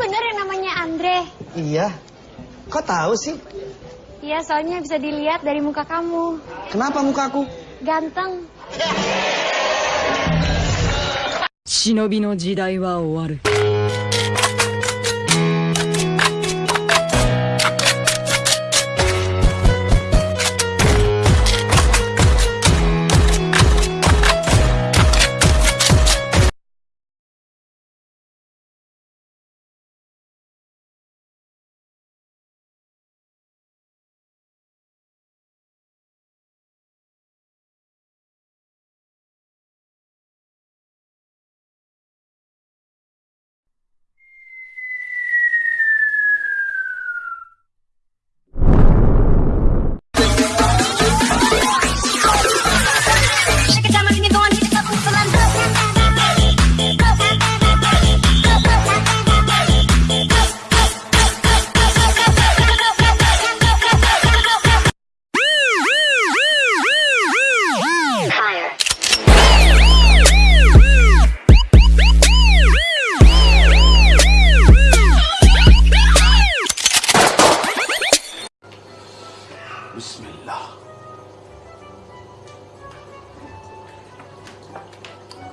bener yang namanya Andre? Iya. Kok tahu sih? Iya, soalnya bisa dilihat dari muka kamu. Kenapa mukaku? Ganteng. 忍びの時代は終わる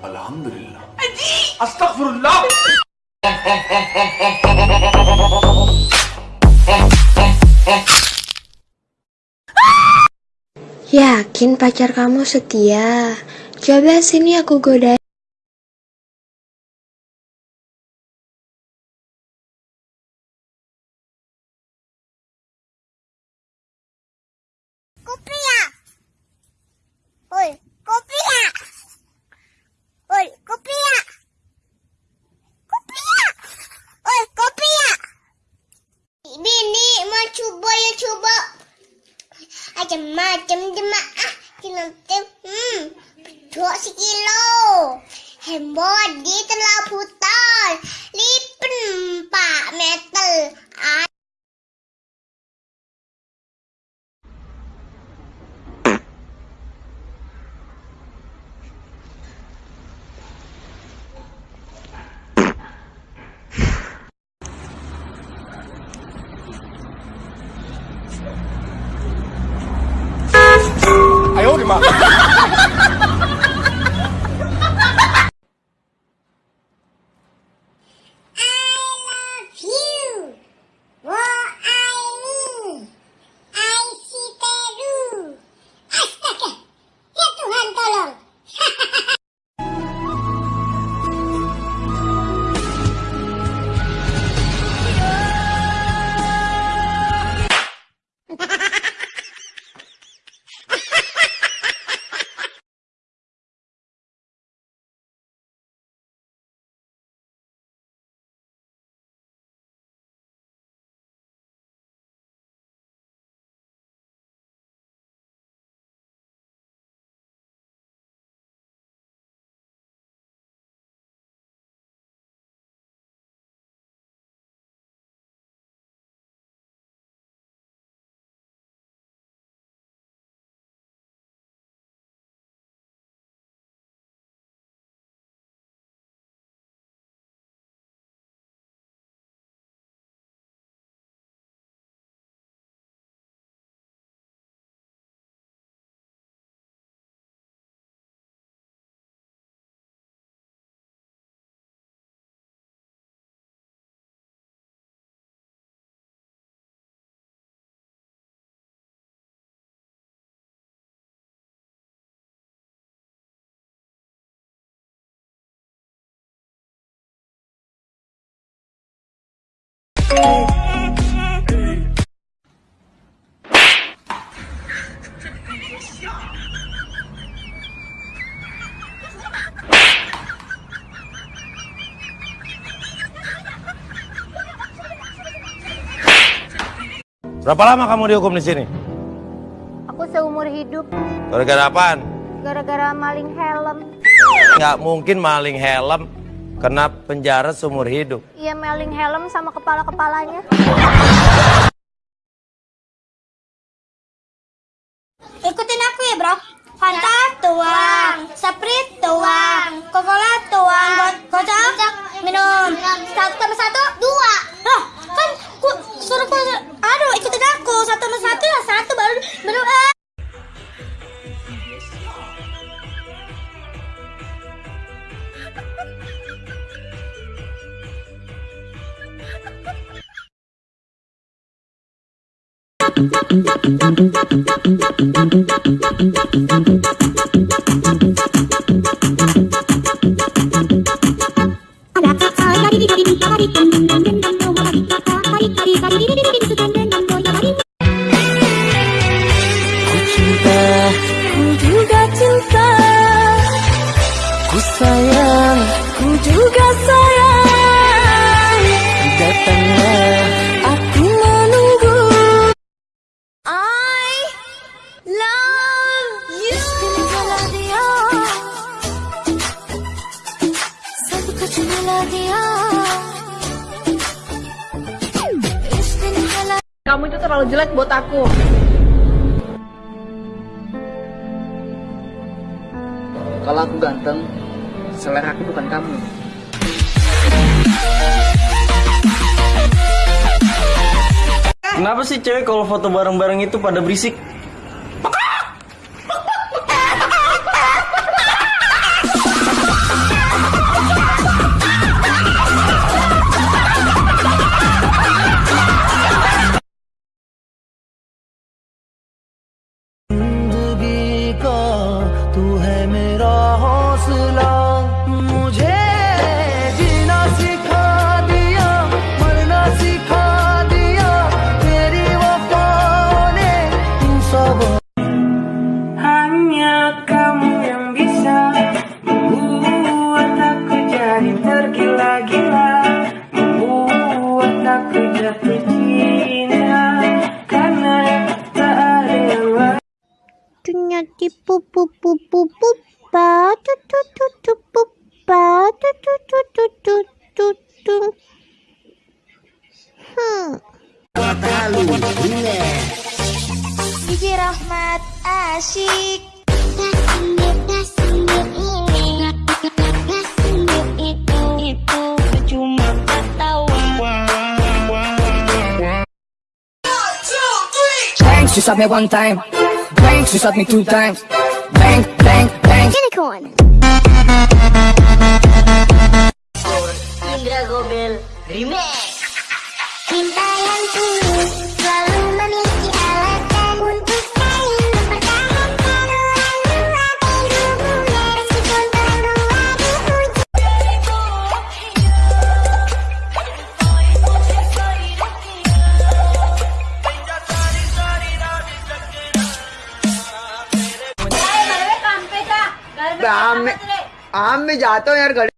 Alhamdulillah. Astagfirullah. Yakin pacar kamu setia? Coba sini aku godain. Kopi ya? Oi, kopi ya? Oi, kopi ya? Kopi ya? Oi, kopi ya? Bini mau coba ya coba. Macam-macam jemaah kinantim. Hmm, dua sekilo. Hembot di telah. Berapa lama kamu dihukum di sini? Aku seumur hidup Gara-gara apaan? gara-gara maling helm. Nggak mungkin maling helm Kena penjara seumur hidup. Iya meling helm sama kepala-kepalanya. Ikutin aku ya bro. Fanta tuang, Sprite tuang, Coca-Cola tuang, kocok, minum. Satu sama satu, dua. Loh, kan ku, suruh ku, aduh ikutin aku. Satu sama satu lah, satu baru minum. Eh. あらあらりりりりリらりりりりりり Kamu itu terlalu jelek buat aku. Kalau aku ganteng, selera aku bukan kamu. Kenapa sih cewek kalau foto bareng-bareng itu pada berisik? Di pu pu pu pu pu pa tu tu tu tu pu pa tu tu tu tu tu tu tu. Hmm. DJ Rahmat asyik. she shot me one time. Bang, she shot me two times. Bang, bang, bang. Unicorn. Indra Gobel Remix. Cinta मैं जाता हूँ यार घड़ी